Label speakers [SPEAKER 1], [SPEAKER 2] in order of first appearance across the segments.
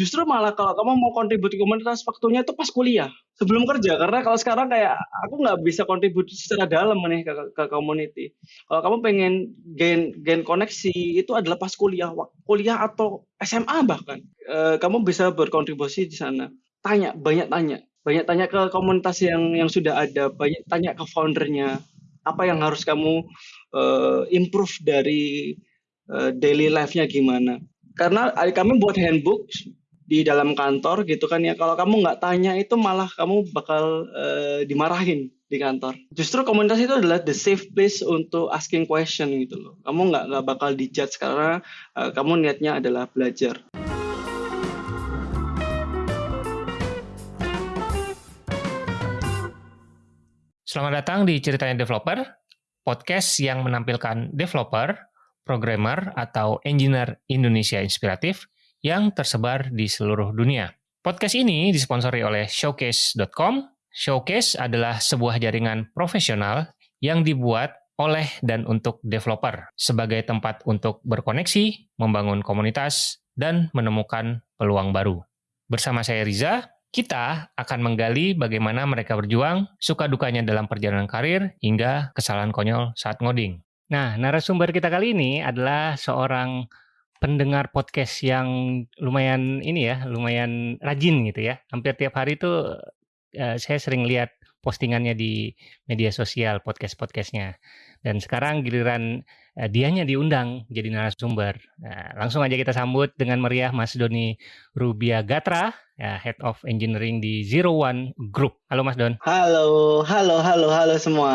[SPEAKER 1] Justru malah kalau kamu mau kontribusi komunitas waktunya itu pas kuliah sebelum kerja. Karena kalau sekarang kayak aku nggak bisa kontribusi secara dalam nih ke, ke community. Kalau kamu pengen gain gain koneksi itu adalah pas kuliah kuliah atau SMA bahkan. E, kamu bisa berkontribusi di sana. Tanya banyak tanya. Banyak tanya ke komunitas yang yang sudah ada. Banyak tanya ke foundernya. Apa yang harus kamu uh, improve dari uh, daily life-nya gimana? Karena kami buat handbook di dalam kantor gitu kan ya kalau kamu nggak tanya itu malah kamu bakal uh, dimarahin di kantor. Justru komunitas itu adalah the safe place untuk asking question gitu loh. Kamu nggak nggak bakal dijudge karena uh, kamu niatnya adalah belajar.
[SPEAKER 2] Selamat datang di Ceritanya Developer, podcast yang menampilkan developer, programmer, atau engineer Indonesia inspiratif yang tersebar di seluruh dunia. Podcast ini disponsori oleh Showcase.com. Showcase adalah sebuah jaringan profesional yang dibuat oleh dan untuk developer sebagai tempat untuk berkoneksi, membangun komunitas, dan menemukan peluang baru. Bersama saya Riza, kita akan menggali bagaimana mereka berjuang, suka dukanya dalam perjalanan karir, hingga kesalahan konyol saat ngoding. Nah, narasumber kita kali ini adalah seorang pendengar podcast yang lumayan ini ya, lumayan rajin gitu ya. Hampir tiap hari itu uh, saya sering lihat postingannya di media sosial podcast-podcastnya. Dan sekarang giliran uh, dianya diundang jadi narasumber. Nah, langsung aja kita sambut dengan meriah Mas Doni Rubia Gatra ya, Head of Engineering di Zero One Group. Halo Mas Don.
[SPEAKER 1] Halo, halo, halo, halo semua.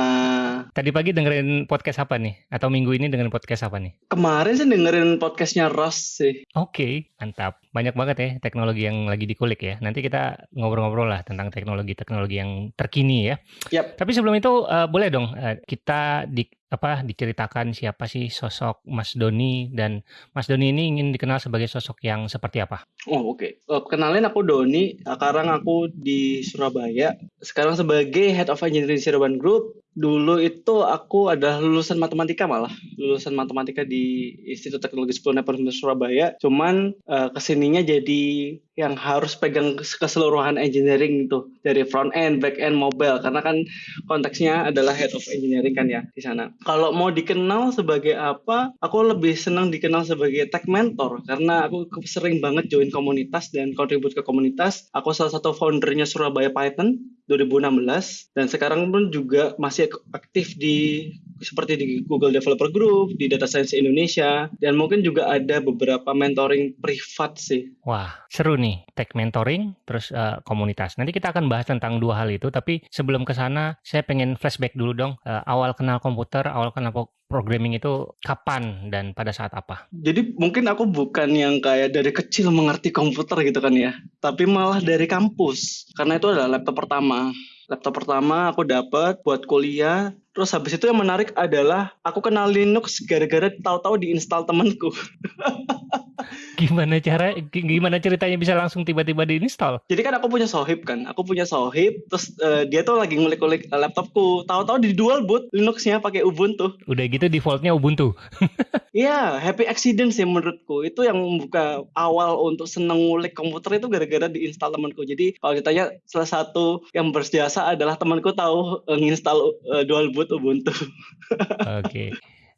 [SPEAKER 2] Tadi pagi dengerin podcast apa nih? Atau minggu ini dengerin podcast apa nih?
[SPEAKER 1] Kemarin sih dengerin podcastnya Ross sih.
[SPEAKER 2] Oke, okay, mantap. Banyak banget ya teknologi yang lagi dikulik ya. Nanti kita ngobrol-ngobrol lah tentang teknologi-teknologi yang terkini ya.
[SPEAKER 1] Yep.
[SPEAKER 2] Tapi sebelum itu uh, boleh dong uh, kita di apa diceritakan siapa sih sosok Mas Doni dan Mas Doni ini ingin dikenal sebagai sosok yang seperti apa?
[SPEAKER 1] Oh oke, okay. uh, kenalin aku Doni. Sekarang aku di Surabaya. Sekarang sebagai Head of Engineering Siraban Group Dulu itu aku adalah lulusan matematika malah, lulusan matematika di Institut Teknologi 10 Nepomucene Surabaya. Cuman uh, ke sininya jadi yang harus pegang keseluruhan engineering itu dari front end, back end, mobile karena kan konteksnya adalah head of engineering kan ya di sana. Kalau mau dikenal sebagai apa, aku lebih senang dikenal sebagai tech mentor karena aku sering banget join komunitas dan kontribut ke komunitas. Aku salah satu foundernya Surabaya Python 2016 dan sekarang pun juga masih aktif di seperti di Google Developer Group, di Data Science Indonesia, dan mungkin juga ada beberapa mentoring privat sih.
[SPEAKER 2] Wah, seru nih, tech mentoring, terus uh, komunitas. Nanti kita akan bahas tentang dua hal itu, tapi sebelum ke sana, saya pengen flashback dulu dong, uh, awal kenal komputer, awal kenal programming itu kapan dan pada saat apa?
[SPEAKER 1] Jadi mungkin aku bukan yang kayak dari kecil mengerti komputer gitu kan ya, tapi malah dari kampus, karena itu adalah laptop pertama laptop pertama aku dapat buat kuliah Terus habis itu yang menarik adalah aku kenal Linux gara-gara tahu-tahu diinstal temanku.
[SPEAKER 2] gimana cara gimana ceritanya bisa langsung tiba-tiba diinstal?
[SPEAKER 1] Jadi kan aku punya sohib kan, aku punya sohib, terus uh, dia tuh lagi ngulik-ngulik laptopku, tahu-tahu di dual boot Linuxnya pakai Ubuntu.
[SPEAKER 2] Udah gitu defaultnya Ubuntu.
[SPEAKER 1] Iya, happy accident sih menurutku. Itu yang membuka awal untuk seneng ngulik komputer itu gara-gara diinstal temanku. Jadi kalau ditanya salah satu yang berjasa adalah temanku tahu uh, nginstal uh, dual boot Ubuntu.
[SPEAKER 2] Oke.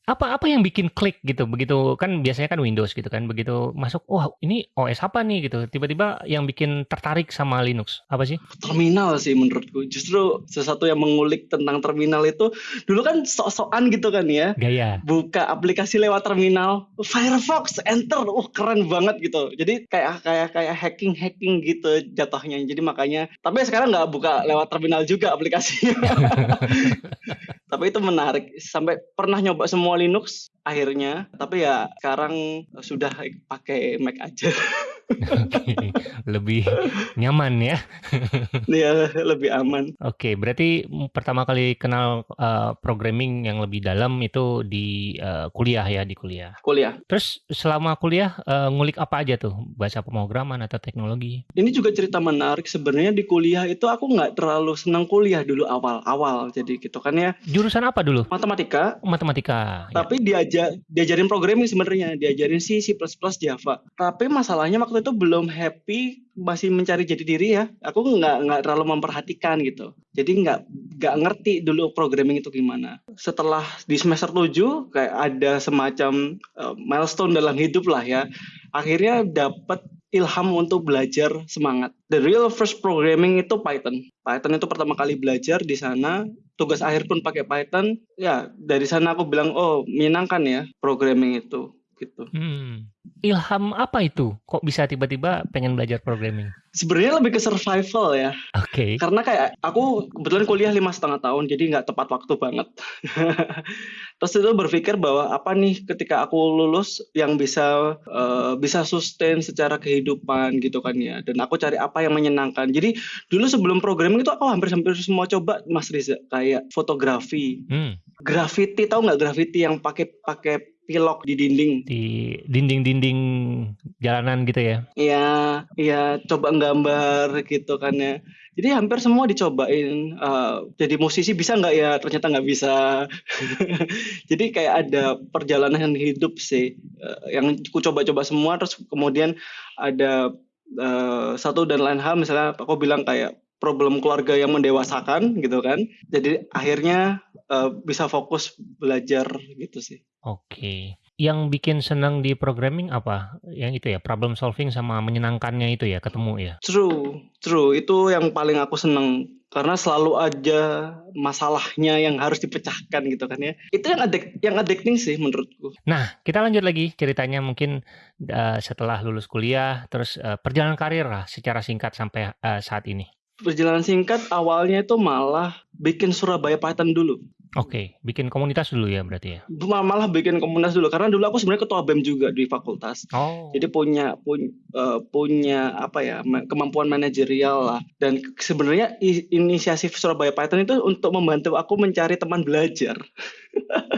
[SPEAKER 2] Apa apa yang bikin klik gitu? Begitu kan biasanya kan Windows gitu kan. Begitu masuk, wah ini OS apa nih gitu. Tiba-tiba yang bikin tertarik sama Linux. Apa sih?
[SPEAKER 1] Terminal sih menurutku. Justru sesuatu yang mengulik tentang terminal itu dulu kan sok-sokan gitu kan ya.
[SPEAKER 2] Gaya.
[SPEAKER 1] Buka aplikasi lewat terminal, Firefox, enter. Wah, keren banget gitu. Jadi kayak kayak kayak hacking-hacking gitu jatuhnya. Jadi makanya tapi sekarang nggak buka lewat terminal juga aplikasinya. tapi itu menarik sampai pernah nyoba semua Linux akhirnya tapi ya sekarang sudah pakai Mac aja
[SPEAKER 2] okay. lebih nyaman ya.
[SPEAKER 1] Iya lebih aman.
[SPEAKER 2] Oke okay, berarti pertama kali kenal uh, programming yang lebih dalam itu di uh, kuliah ya di kuliah.
[SPEAKER 1] Kuliah.
[SPEAKER 2] Terus selama kuliah uh, ngulik apa aja tuh? Bahasa pemrograman atau teknologi?
[SPEAKER 1] Ini juga cerita menarik. Sebenarnya di kuliah itu aku nggak terlalu senang kuliah dulu awal-awal. Jadi gitu kan ya.
[SPEAKER 2] Jurusan apa dulu?
[SPEAKER 1] Matematika.
[SPEAKER 2] Matematika
[SPEAKER 1] ya. tapi ya. diajar diajarin programming sebenarnya. Diajarin C C++ Java. Tapi masalahnya waktu waktu itu belum happy masih mencari jati diri ya. Aku nggak nggak terlalu memperhatikan gitu. Jadi nggak nggak ngerti dulu programming itu gimana. Setelah di semester 7 kayak ada semacam uh, milestone dalam hidup lah ya. Akhirnya dapat ilham untuk belajar semangat. The real first programming itu Python. Python itu pertama kali belajar di sana. Tugas akhir pun pakai Python. Ya dari sana aku bilang oh menyenangkan ya programming itu gitu.
[SPEAKER 2] Hmm. Ilham apa itu? Kok bisa tiba-tiba pengen belajar programming?
[SPEAKER 1] Sebenarnya lebih ke survival ya.
[SPEAKER 2] Oke. Okay.
[SPEAKER 1] Karena kayak aku kebetulan kuliah lima setengah tahun, jadi nggak tepat waktu banget. Terus itu berpikir bahwa apa nih ketika aku lulus yang bisa uh, bisa sustain secara kehidupan gitu kan ya. Dan aku cari apa yang menyenangkan. Jadi dulu sebelum programming itu aku hampir-hampir semua coba Mas Riza kayak fotografi, hmm. graffiti tahu nggak graffiti yang pakai pakai pilok di dinding.
[SPEAKER 2] Di dinding-dinding jalanan gitu ya?
[SPEAKER 1] Iya, iya coba gambar gitu kan ya. Jadi hampir semua dicobain. Uh, jadi musisi bisa nggak ya? Ternyata nggak bisa. jadi kayak ada perjalanan hidup sih uh, yang aku coba-coba semua. Terus kemudian ada uh, satu dan lain hal. Misalnya aku bilang kayak problem keluarga yang mendewasakan gitu kan. Jadi akhirnya uh, bisa fokus belajar gitu sih.
[SPEAKER 2] Oke. Yang bikin senang di programming apa? Yang itu ya, problem solving sama menyenangkannya itu ya, ketemu ya?
[SPEAKER 1] True, true. Itu yang paling aku senang karena selalu aja masalahnya yang harus dipecahkan gitu kan ya. Itu yang adik yang addicting sih menurutku.
[SPEAKER 2] Nah, kita lanjut lagi ceritanya mungkin uh, setelah lulus kuliah terus uh, perjalanan karir lah secara singkat sampai uh, saat ini.
[SPEAKER 1] Perjalanan singkat awalnya itu malah bikin Surabaya Python dulu.
[SPEAKER 2] Oke, bikin komunitas dulu ya berarti ya?
[SPEAKER 1] Malah bikin komunitas dulu karena dulu aku sebenarnya ketua BEM juga di fakultas. Oh. Jadi punya punya uh, punya apa ya kemampuan manajerial lah dan sebenarnya inisiatif Surabaya Python itu untuk membantu aku mencari teman belajar.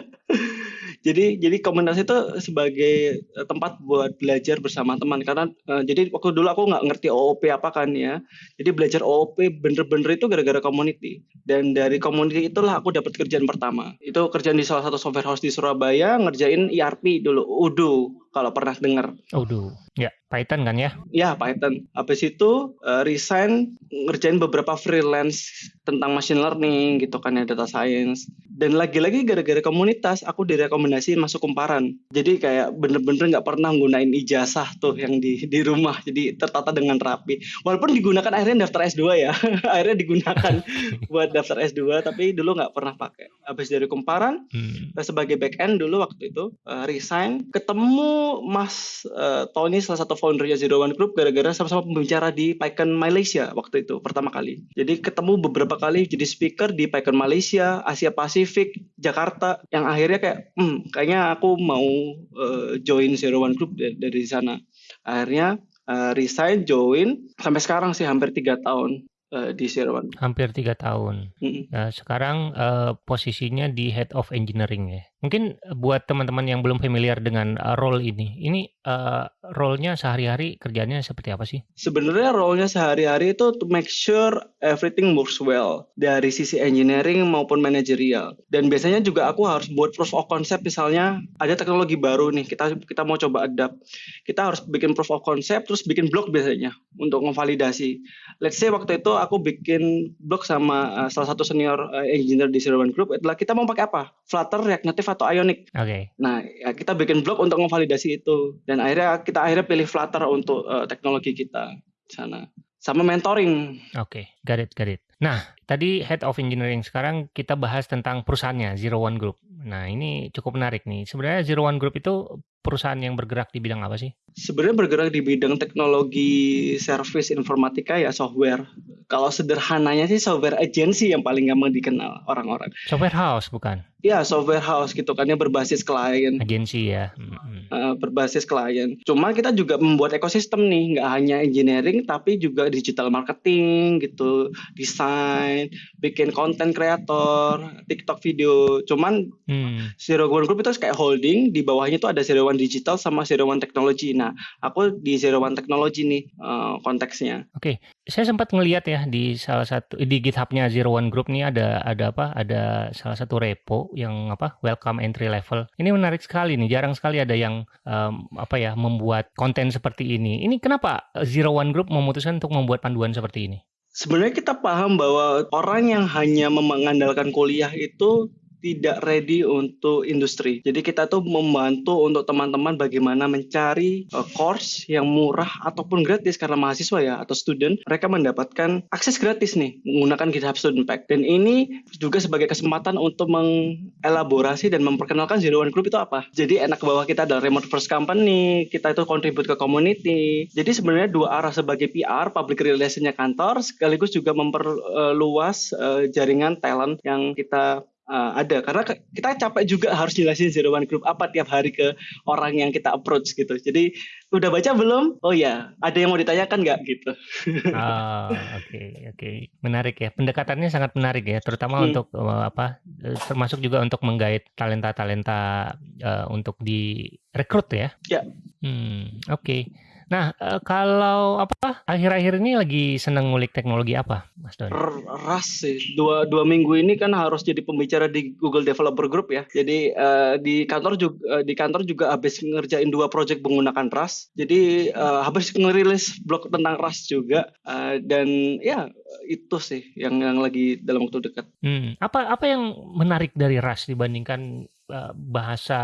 [SPEAKER 1] jadi jadi komunitas itu sebagai eh, tempat buat belajar bersama teman. Karena uh, jadi waktu dulu aku nggak ngerti OOP apa kan ya. Jadi belajar OOP bener-bener itu gara-gara community. Dan dari community itulah aku dapat kerjaan pertama. Itu kerjaan di salah satu software house di Surabaya ngerjain ERP dulu Udo kalau pernah dengar.
[SPEAKER 2] Udo ya Python kan ya?
[SPEAKER 1] Ya Python. Habis itu uh, resign ngerjain beberapa freelance tentang machine learning gitu kan ya data science. Dan lagi-lagi gara-gara komunitas aku direkomendasiin masuk kumparan. Jadi kayak bener-bener nggak pernah gunain ijazah tuh yang di di rumah. Jadi tertata dengan rapi. Walaupun digunakan akhirnya daftar S2 ya. Akhirnya digunakan buat daftar S2 tapi dulu nggak pernah pakai. Habis dari kumparan hmm. sebagai back end dulu waktu itu uh, resign ketemu Mas uh, Tony salah satu foundernya Zero One Group gara-gara sama-sama pembicara di PyCon Malaysia waktu itu pertama kali. Jadi ketemu beberapa kali jadi speaker di PyCon Malaysia Asia Pasifik Jakarta yang akhirnya kayak hmm kayaknya aku mau uh, join Zero One Group dari, dari sana. Akhirnya uh, resign join sampai sekarang sih hampir tiga tahun uh, di One
[SPEAKER 2] hampir tiga tahun mm -hmm. nah, sekarang uh, posisinya di head of engineering ya Mungkin buat teman-teman yang belum familiar dengan uh, role ini, ini uh, role-nya sehari-hari kerjanya seperti apa sih?
[SPEAKER 1] Sebenarnya role-nya sehari-hari itu to make sure everything works well dari sisi engineering maupun manajerial. Dan biasanya juga aku harus buat proof of concept misalnya ada teknologi baru nih kita kita mau coba adapt. Kita harus bikin proof of concept terus bikin blog biasanya untuk memvalidasi. Let's say waktu itu aku bikin blog sama uh, salah satu senior uh, engineer di Zero One Group adalah kita mau pakai apa? Flutter, React Native atau Ionic.
[SPEAKER 2] Oke. Okay.
[SPEAKER 1] Nah, ya kita bikin blog untuk memvalidasi itu dan akhirnya kita akhirnya pilih Flutter untuk uh, teknologi kita sana. Sama mentoring.
[SPEAKER 2] Oke, okay. got it, got it. Nah, tadi Head of Engineering sekarang kita bahas tentang perusahaannya Zero One Group. Nah, ini cukup menarik nih. Sebenarnya Zero One Group itu perusahaan yang bergerak di bidang apa sih?
[SPEAKER 1] Sebenarnya bergerak di bidang teknologi service informatika ya software. Kalau sederhananya sih software agency yang paling gampang dikenal orang-orang.
[SPEAKER 2] Software house bukan?
[SPEAKER 1] Ya software house gitu kan yang berbasis klien.
[SPEAKER 2] Agensi ya. Hmm.
[SPEAKER 1] Uh, berbasis klien. Cuma kita juga membuat ekosistem nih, nggak hanya engineering tapi juga digital marketing gitu, desain, bikin konten kreator, TikTok video. Cuman hmm. Zero One Group itu kayak holding, di bawahnya itu ada Zero One Digital sama Zero One Technology. Nah, aku di Zero One Technology nih uh, konteksnya.
[SPEAKER 2] Oke, okay. saya sempat ngeliat ya di salah satu di GitHub-nya Zero One Group nih ada ada apa? Ada salah satu repo yang apa welcome entry level. Ini menarik sekali nih. Jarang sekali ada yang um, apa ya membuat konten seperti ini. Ini kenapa Zero One Group memutuskan untuk membuat panduan seperti ini?
[SPEAKER 1] Sebenarnya kita paham bahwa orang yang hanya mengandalkan kuliah itu tidak ready untuk industri. Jadi kita tuh membantu untuk teman-teman bagaimana mencari uh, course yang murah ataupun gratis karena mahasiswa ya atau student mereka mendapatkan akses gratis nih menggunakan GitHub Student Pack. Dan ini juga sebagai kesempatan untuk mengelaborasi dan memperkenalkan Zero One Group itu apa. Jadi enak bahwa kita adalah remote first company, kita itu contribute ke community. Jadi sebenarnya dua arah sebagai PR, public relationnya kantor, sekaligus juga memperluas uh, jaringan talent yang kita uh, ada. Karena kita capek juga harus jelasin zero one group apa tiap hari ke orang yang kita approach gitu. Jadi udah baca belum? Oh ya ada yang mau ditanyakan nggak? Gitu.
[SPEAKER 2] Oke oh, oke. Okay, okay. menarik ya. Pendekatannya sangat menarik ya. Terutama hmm. untuk uh, apa eh, termasuk juga untuk menggait talenta talenta uh, untuk direkrut ya.
[SPEAKER 1] Ya.
[SPEAKER 2] Hmm, oke. okay. Nah, uh, kalau apa akhir-akhir ini lagi seneng ngulik teknologi apa, Mas Don?
[SPEAKER 1] Ras sih. Dua dua minggu ini kan harus jadi pembicara di Google Developer Group ya. Jadi uh, di kantor juga uh, di kantor juga habis ngerjain dua project menggunakan Rust. Jadi uh, habis ngerilis blog tentang Rust juga uh, dan ya itu sih yang yang lagi dalam waktu dekat.
[SPEAKER 2] Hmm. Apa apa yang menarik dari Rust dibandingkan bahasa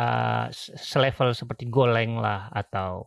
[SPEAKER 2] selevel seperti Golang lah atau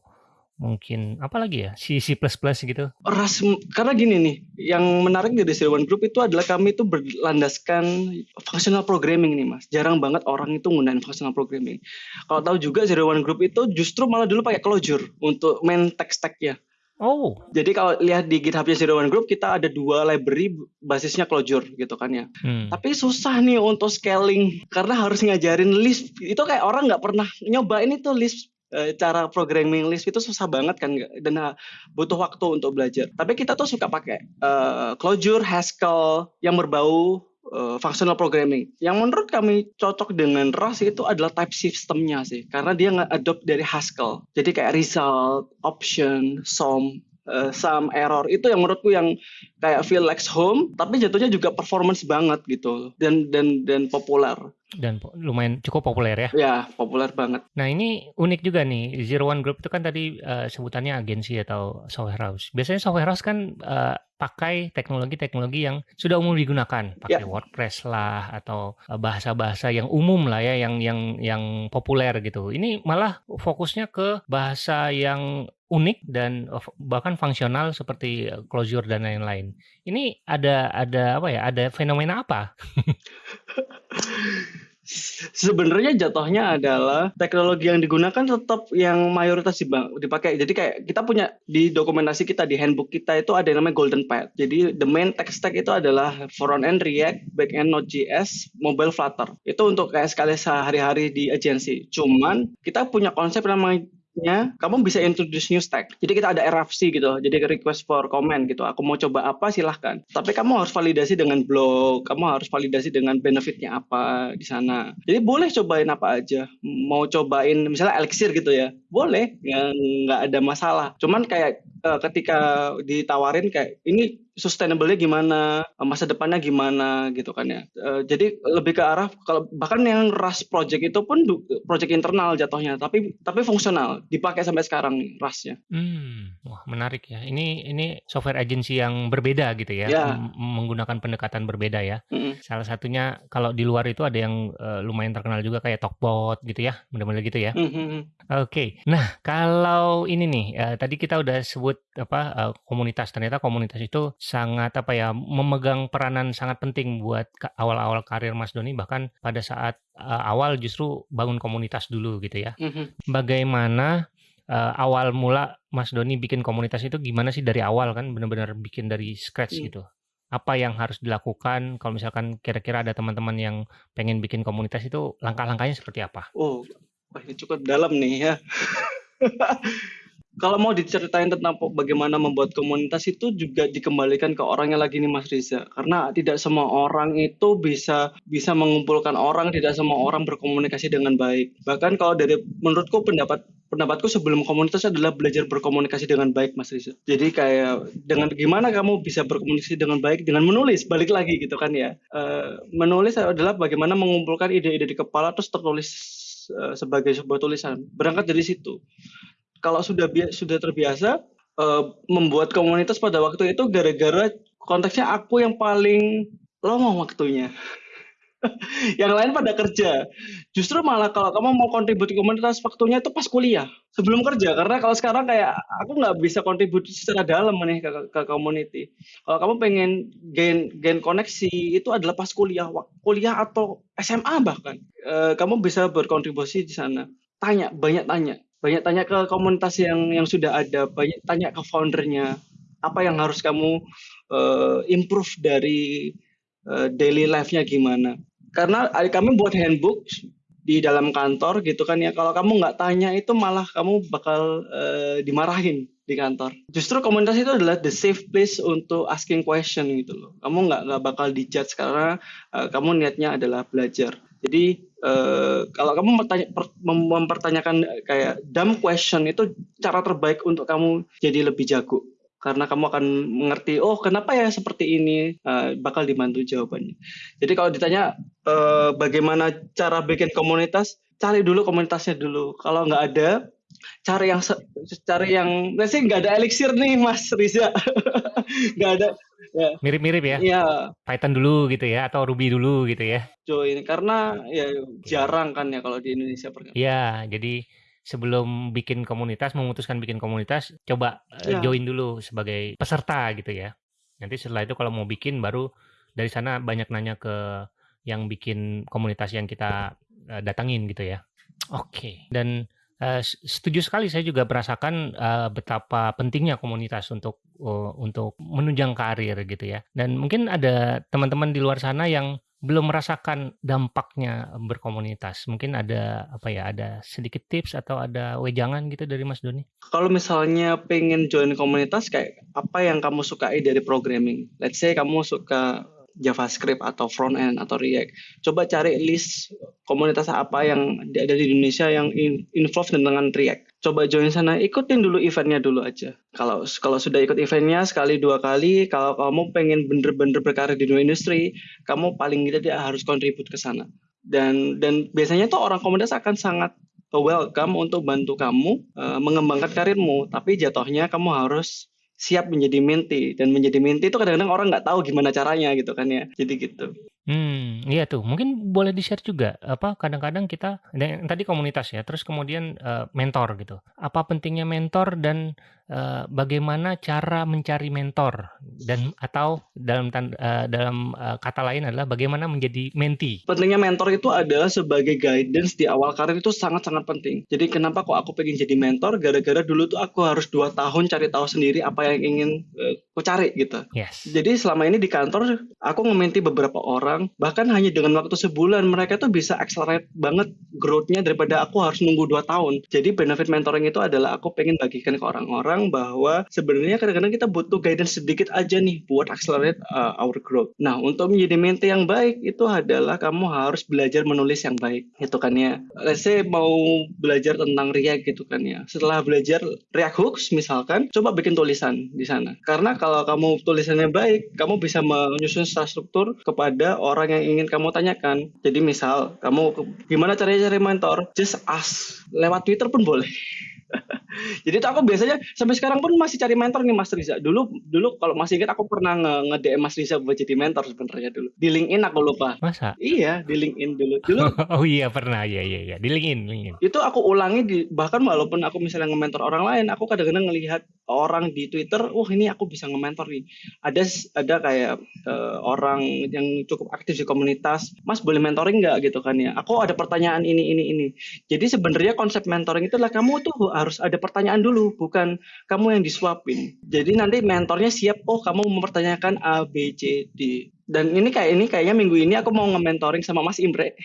[SPEAKER 2] mungkin apa lagi ya C C++ gitu
[SPEAKER 1] ras karena gini nih yang menarik dari Zero One Group itu adalah kami itu berlandaskan functional programming nih mas jarang banget orang itu menggunakan functional programming kalau tahu juga Zero One Group itu justru malah dulu pakai Clojure untuk main tech stacknya
[SPEAKER 2] Oh.
[SPEAKER 1] Jadi kalau lihat di GitHubnya Zero One Group kita ada dua library basisnya Clojure gitu kan ya. Hmm. Tapi susah nih untuk scaling karena harus ngajarin list. Itu kayak orang nggak pernah nyobain itu list Eh, cara programming list itu susah banget kan dan uh, butuh waktu untuk belajar. Tapi kita tuh suka pakai uh, Clojure, Haskell yang berbau uh, functional programming. Yang menurut kami cocok dengan Rust itu adalah type systemnya sih, karena dia nge-adopt dari Haskell. Jadi kayak result, option, sum, uh, sum, error itu yang menurutku yang kayak feel like home, tapi jatuhnya juga performance banget gitu dan dan dan populer
[SPEAKER 2] dan lumayan cukup populer ya.
[SPEAKER 1] Ya, populer banget.
[SPEAKER 2] Nah, ini unik juga nih. Zero One Group itu kan tadi uh, sebutannya agensi atau software house. Biasanya software house kan uh, pakai teknologi-teknologi yang sudah umum digunakan, pakai yeah. WordPress lah atau eh, bahasa-bahasa yang umum lah ya, yang yang yang populer gitu. Ini malah fokusnya ke bahasa yang unik dan bahkan fungsional seperti Clojure dan lain-lain. Ini ada ada apa ya? Ada fenomena apa?
[SPEAKER 1] Sebenarnya jatuhnya adalah teknologi yang digunakan tetap yang mayoritas dipakai. Jadi kayak kita punya di dokumentasi kita di handbook kita itu ada yang namanya golden path. Jadi the main tech stack itu adalah front end React, back end Node.js, mobile Flutter. Itu untuk kayak sekali sehari-hari di agensi. Cuman kita punya konsep namanya nya kamu bisa introduce new stack. Jadi kita ada RFC gitu, jadi request for comment gitu. Aku mau coba apa silahkan. Tapi kamu harus validasi dengan blog, kamu harus validasi dengan benefitnya apa di sana. Jadi boleh cobain apa aja. Mau cobain misalnya Elixir gitu ya, boleh, ya nggak ada masalah. Cuman kayak uh, ketika ditawarin kayak ini sustainable-nya gimana, masa depannya gimana gitu kan ya. Uh, jadi lebih ke arah kalau bahkan yang Rust project itu pun project internal jatuhnya, tapi tapi fungsional, dipakai sampai sekarang Rustnya.
[SPEAKER 2] Hmm, wah menarik ya. Ini ini software agency yang berbeda gitu ya, ya. menggunakan pendekatan berbeda ya. Mm -hmm. Salah satunya kalau di luar itu ada yang uh, lumayan terkenal juga kayak Talkbot gitu ya, benar-benar gitu ya. Mm -hmm. Oke, okay. nah kalau ini nih, uh, tadi kita udah sebut apa uh, komunitas, ternyata komunitas itu sangat apa ya memegang peranan sangat penting buat awal-awal karir Mas Doni bahkan pada saat uh, awal justru bangun komunitas dulu gitu ya. Mm-hmm. Bagaimana uh, awal mula Mas Doni bikin komunitas itu gimana sih dari awal kan benar-benar bikin dari scratch mm. gitu. Apa yang harus dilakukan kalau misalkan kira-kira ada teman-teman yang pengen bikin komunitas itu langkah-langkahnya seperti apa?
[SPEAKER 1] Oh, ini cukup dalam nih ya. kalau mau diceritain tentang bagaimana membuat komunitas itu juga dikembalikan ke orangnya lagi nih Mas Riza. Karena tidak semua orang itu bisa bisa mengumpulkan orang tidak semua orang berkomunikasi dengan baik. Bahkan kalau dari menurutku pendapat pendapatku sebelum komunitas adalah belajar berkomunikasi dengan baik Mas Riza. Jadi kayak dengan gimana kamu bisa berkomunikasi dengan baik dengan menulis balik lagi gitu kan ya. Uh, menulis adalah bagaimana mengumpulkan ide-ide di kepala terus tertulis uh, sebagai sebuah tulisan. Berangkat dari situ kalau sudah sudah terbiasa uh, membuat komunitas pada waktu itu gara-gara konteksnya aku yang paling lama waktunya. yang lain pada kerja. Justru malah kalau kamu mau kontribusi komunitas waktunya itu pas kuliah, sebelum kerja. Karena kalau sekarang kayak aku nggak bisa kontribusi secara dalam nih ke, ke community. Kalau kamu pengen gain gain koneksi itu adalah pas kuliah, kuliah atau SMA bahkan. E, kamu bisa berkontribusi di sana. Tanya, banyak tanya banyak tanya ke komunitas yang yang sudah ada, banyak tanya ke foundernya, apa yang harus kamu uh, improve dari uh, daily life-nya gimana. Karena kami buat handbook di dalam kantor gitu kan ya, kalau kamu nggak tanya itu malah kamu bakal uh, dimarahin di kantor. Justru komunitas itu adalah the safe place untuk asking question gitu loh. Kamu nggak nggak bakal dijudge karena uh, kamu niatnya adalah belajar. Jadi uh, kalau kamu mempertanyakan kayak dumb question itu cara terbaik untuk kamu jadi lebih jago karena kamu akan mengerti oh kenapa ya seperti ini uh, bakal dibantu jawabannya. Jadi kalau ditanya uh, bagaimana cara bikin komunitas, cari dulu komunitasnya dulu. Kalau nggak ada, cari yang cari yang sih nggak ada elixir nih Mas Riza, nggak ada
[SPEAKER 2] Ya. Mirip-mirip ya. Iya. Python dulu gitu ya atau Ruby dulu gitu ya.
[SPEAKER 1] Join karena ya jarang kan ya kalau di Indonesia
[SPEAKER 2] Iya, jadi sebelum bikin komunitas memutuskan bikin komunitas coba ya. join dulu sebagai peserta gitu ya. Nanti setelah itu kalau mau bikin baru dari sana banyak nanya ke yang bikin komunitas yang kita uh, datangin gitu ya. Oke. Okay. Dan Uh, setuju sekali saya juga merasakan uh, betapa pentingnya komunitas untuk uh, untuk menunjang karir gitu ya. Dan mungkin ada teman-teman di luar sana yang belum merasakan dampaknya berkomunitas. Mungkin ada apa ya, ada sedikit tips atau ada wejangan gitu dari Mas Doni?
[SPEAKER 1] Kalau misalnya pengen join komunitas kayak apa yang kamu sukai dari programming? Let's say kamu suka JavaScript atau front end atau React. Coba cari list komunitas apa yang ada di Indonesia yang involved dengan React. Coba join sana, ikutin dulu eventnya dulu aja. Kalau kalau sudah ikut eventnya sekali dua kali, kalau kamu pengen bener-bener berkarir di dunia industri, kamu paling tidak harus kontribut ke sana. Dan dan biasanya tuh orang komunitas akan sangat welcome untuk bantu kamu uh, mengembangkan karirmu, tapi jatuhnya kamu harus siap menjadi menti dan menjadi menti itu kadang-kadang orang nggak tahu gimana caranya gitu kan ya jadi gitu
[SPEAKER 2] Hmm, iya tuh. Mungkin boleh di-share juga, apa, kadang-kadang kita dan tadi komunitas ya, terus kemudian, uh, mentor gitu. Apa pentingnya mentor dan, uh, bagaimana cara mencari mentor dan atau dalam uh, dalam, uh, kata lain adalah bagaimana menjadi menti?
[SPEAKER 1] Pentingnya mentor itu adalah sebagai guidance di awal karir itu sangat-sangat penting. Jadi kenapa kok aku pengen jadi mentor, gara-gara dulu tuh aku harus dua tahun cari tahu sendiri apa yang ingin, uh, aku cari gitu. Yes. Jadi selama ini di kantor aku nge beberapa orang orang bahkan hanya dengan waktu sebulan mereka tuh bisa accelerate banget growth-nya daripada aku harus nunggu dua tahun jadi benefit mentoring itu adalah aku pengen bagikan ke orang-orang bahwa sebenarnya kadang-kadang kita butuh guidance sedikit aja nih buat accelerate uh, our growth. Nah untuk menjadi mentee yang baik itu adalah kamu harus belajar menulis yang baik itu kan ya. Let's say mau belajar tentang React gitu kan ya. Setelah belajar React Hooks misalkan coba bikin tulisan di sana. Karena kalau kamu tulisannya baik kamu bisa menyusun struktur kepada orang yang ingin kamu tanyakan. Jadi misal kamu gimana caranya cari mentor, just ask. Lewat Twitter pun boleh. Jadi tuh aku biasanya sampai sekarang pun masih cari mentor nih Mas Riza. Dulu dulu kalau masih ingat aku pernah nge-DM Mas Riza buat jadi mentor sebenarnya dulu. Di LinkedIn aku lupa.
[SPEAKER 2] Masa?
[SPEAKER 1] Iya, di LinkedIn dulu. Dulu
[SPEAKER 2] Oh iya pernah. Iya iya iya. Di LinkedIn, LinkedIn.
[SPEAKER 1] Itu aku ulangi di bahkan walaupun aku misalnya nge-mentor orang lain, aku kadang-kadang ngelihat orang di Twitter, wah ini aku bisa nge-mentor nih. Ada ada kayak uh, orang yang cukup aktif di komunitas, Mas boleh mentoring nggak gitu kan ya? Aku ada pertanyaan ini ini ini. Jadi sebenarnya konsep mentoring itu adalah kamu tuh harus ada pertanyaan dulu, bukan kamu yang disuapin. Jadi nanti mentornya siap, oh kamu mempertanyakan A, B, C, D. Dan ini kayak ini kayaknya minggu ini aku mau nge-mentoring sama Mas Imre.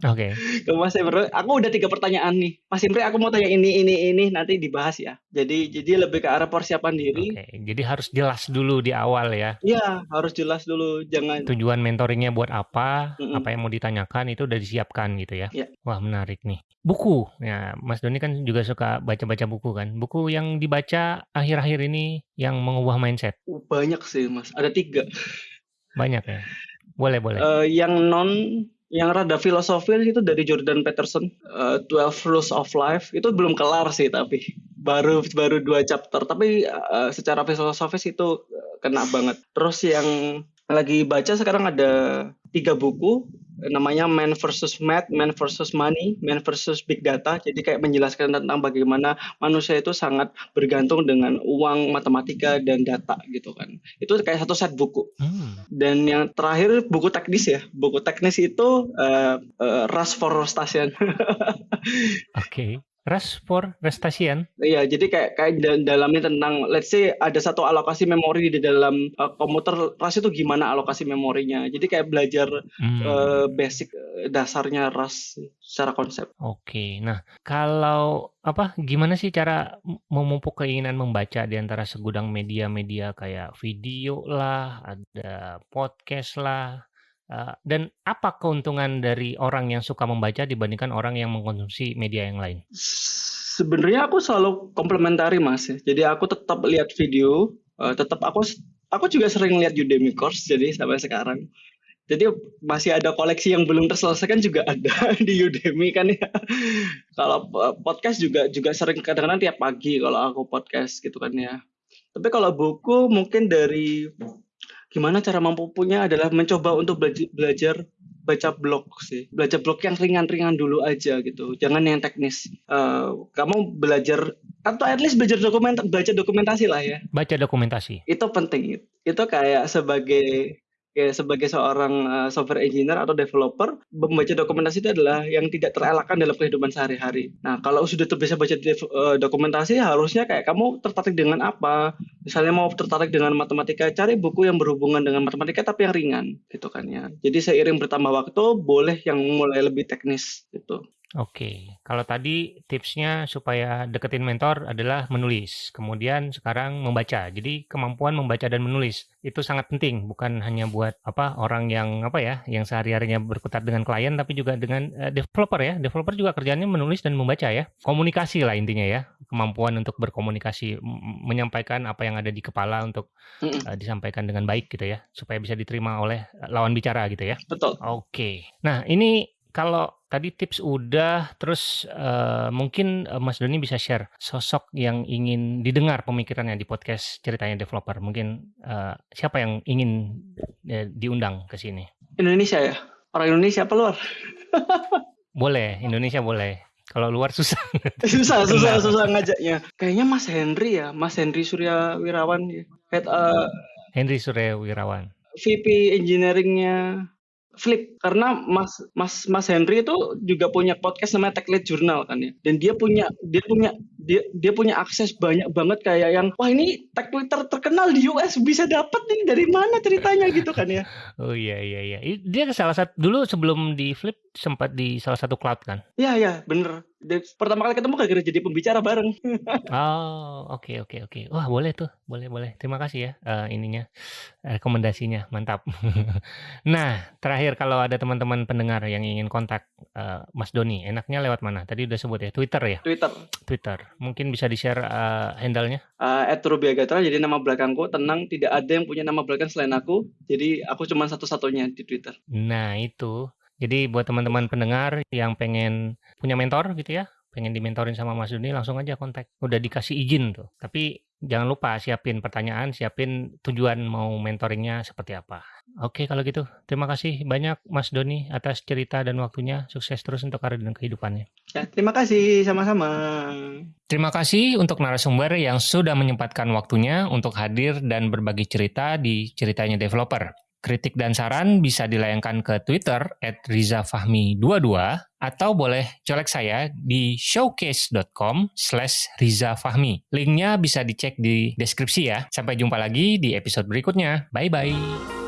[SPEAKER 2] Oke.
[SPEAKER 1] Ke Mas Imre, aku udah tiga pertanyaan nih. Mas Imre, aku mau tanya ini, ini, ini, nanti dibahas ya. Jadi, jadi lebih ke arah persiapan diri.
[SPEAKER 2] Oke, jadi harus jelas dulu di awal ya.
[SPEAKER 1] Iya, harus jelas dulu. Jangan
[SPEAKER 2] Tujuan mentoringnya buat apa,
[SPEAKER 1] Mm-mm.
[SPEAKER 2] apa yang mau ditanyakan itu udah disiapkan gitu ya.
[SPEAKER 1] Iya.
[SPEAKER 2] Wah menarik nih. Buku, ya Mas Doni kan juga suka baca-baca buku kan. Buku yang dibaca akhir-akhir ini yang mengubah mindset
[SPEAKER 1] Uh, banyak sih, Mas. Ada tiga.
[SPEAKER 2] banyak ya. Boleh boleh.
[SPEAKER 1] Eh, yang non yang rada filosofis itu dari Jordan Peterson 12 Rules of Life. Itu belum kelar sih tapi baru baru dua chapter. Tapi eh, secara filosofis itu eh, kena banget. Terus yang lagi baca sekarang ada tiga buku namanya Man versus Math, Man versus Money, Man versus Big Data. Jadi kayak menjelaskan tentang bagaimana manusia itu sangat bergantung dengan uang, matematika dan data gitu kan. Itu kayak satu set buku.
[SPEAKER 2] Hmm,
[SPEAKER 1] Dan yang terakhir buku teknis ya. Buku teknis itu uh, uh, Rush for Station.
[SPEAKER 2] Oke. Rest for Restation.
[SPEAKER 1] Iya, jadi kayak kayak da- dalamnya tentang let's say ada satu alokasi memori di dalam uh, komputer RAS itu gimana alokasi memorinya. Jadi kayak belajar
[SPEAKER 2] Hmm,
[SPEAKER 1] uh, basic uh, dasarnya RAS secara konsep.
[SPEAKER 2] Oke. Nah, kalau apa gimana sih cara memupuk keinginan membaca di antara segudang media-media kayak video lah, ada podcast lah. Eh, dan apa keuntungan dari orang yang suka membaca dibandingkan orang yang mengkonsumsi media yang lain?
[SPEAKER 1] Sebenarnya aku selalu komplementari mas ya. Jadi aku tetap lihat video, uh, tetap aku aku juga sering lihat Udemy course jadi sampai sekarang. Jadi masih ada koleksi yang belum terselesaikan juga ada di Udemy kan ya. Kalau uh, podcast juga juga sering kadang-kadang tiap pagi kalau aku podcast gitu kan ya. Tapi kalau buku mungkin dari gimana cara mampunya adalah mencoba untuk belajar, belajar baca blog sih. Belajar blog yang ringan-ringan dulu aja gitu. Jangan yang teknis. Eh, kamu belajar atau at least belajar dokumen baca dokumentasi lah ya.
[SPEAKER 2] Baca dokumentasi.
[SPEAKER 1] itu penting. Itu kayak sebagai sebagai seorang uh, software engineer atau developer membaca dokumentasi itu adalah yang tidak terelakkan dalam kehidupan sehari-hari. Nah kalau sudah terbiasa baca uh, dokumentasi harusnya kayak kamu tertarik dengan apa? Misalnya mau tertarik dengan matematika, cari buku yang berhubungan dengan matematika tapi yang ringan gitu kan ya. Jadi seiring bertambah waktu boleh yang mulai lebih teknis gitu.
[SPEAKER 2] Oke, kalau tadi tipsnya supaya deketin mentor adalah menulis, kemudian sekarang membaca. Jadi kemampuan membaca dan menulis itu sangat penting, bukan hanya buat apa orang yang apa ya, yang sehari-harinya berkutat dengan klien, tapi juga dengan eh, developer ya. Developer juga kerjanya menulis dan membaca ya. Komunikasi lah intinya ya, kemampuan untuk berkomunikasi, menyampaikan apa yang ada di kepala untuk eh, disampaikan dengan baik gitu ya, supaya bisa diterima oleh eh, lawan bicara gitu ya.
[SPEAKER 1] Betul.
[SPEAKER 2] Oke. Nah, ini kalau tadi tips udah, terus eh, mungkin eh, Mas Doni bisa share sosok yang ingin didengar pemikirannya di podcast ceritanya developer. Mungkin eh, siapa yang ingin eh, diundang ke sini?
[SPEAKER 1] Indonesia ya. Orang Indonesia apa luar?
[SPEAKER 2] Boleh, Indonesia boleh. Kalau luar susah.
[SPEAKER 1] susah susah susah ngajaknya. Kayaknya Mas Henry ya, Mas Henry Surya Wirawan ya. Head uh,
[SPEAKER 2] Henry Surya Wirawan.
[SPEAKER 1] VP engineeringnya Flip karena Mas Mas Mas Henry itu juga punya podcast namanya Tech Lead Journal kan ya. Dan dia punya dia punya dia dia punya akses banyak banget kayak yang wah ini tech Twitter terkenal di US bisa dapat nih dari mana ceritanya gitu kan ya.
[SPEAKER 2] Oh iya iya iya. Dia salah satu dulu sebelum di Flip sempat di salah satu cloud kan.
[SPEAKER 1] Iya ya bener. Pertama kali ketemu gara-gara jadi pembicara bareng.
[SPEAKER 2] Oh, oke oke oke. Wah, boleh tuh. Boleh boleh. Terima kasih ya eh, ininya rekomendasinya. Mantap. nah, terakhir kalau ada teman-teman pendengar yang ingin kontak eh, Mas Doni, enaknya lewat mana? Tadi udah sebut ya, Twitter ya?
[SPEAKER 1] Twitter
[SPEAKER 2] Twitter. Mungkin bisa di-share eh, handle-nya?
[SPEAKER 1] uh, @rubiagatra jadi nama belakangku tenang tidak ada yang punya nama belakang selain aku. Jadi aku cuma satu-satunya di Twitter.
[SPEAKER 2] Nah, itu. Jadi buat teman-teman pendengar yang pengen punya mentor gitu ya, pengen dimentorin sama Mas Doni, langsung aja kontak. Udah dikasih izin tuh. Tapi jangan lupa siapin pertanyaan, siapin tujuan mau mentoringnya seperti apa. Oke, kalau gitu. Terima kasih banyak Mas Doni atas cerita dan waktunya. Sukses terus untuk karir dan kehidupannya.
[SPEAKER 1] Ya, terima kasih sama-sama.
[SPEAKER 2] Terima kasih untuk narasumber yang sudah menyempatkan waktunya untuk hadir dan berbagi cerita di Ceritanya Developer. Kritik dan saran bisa dilayangkan ke Twitter at rizafahmi22 atau boleh colek saya di showcase.com slash rizafahmi. Linknya bisa dicek di deskripsi ya. Sampai jumpa lagi di episode berikutnya. Bye-bye.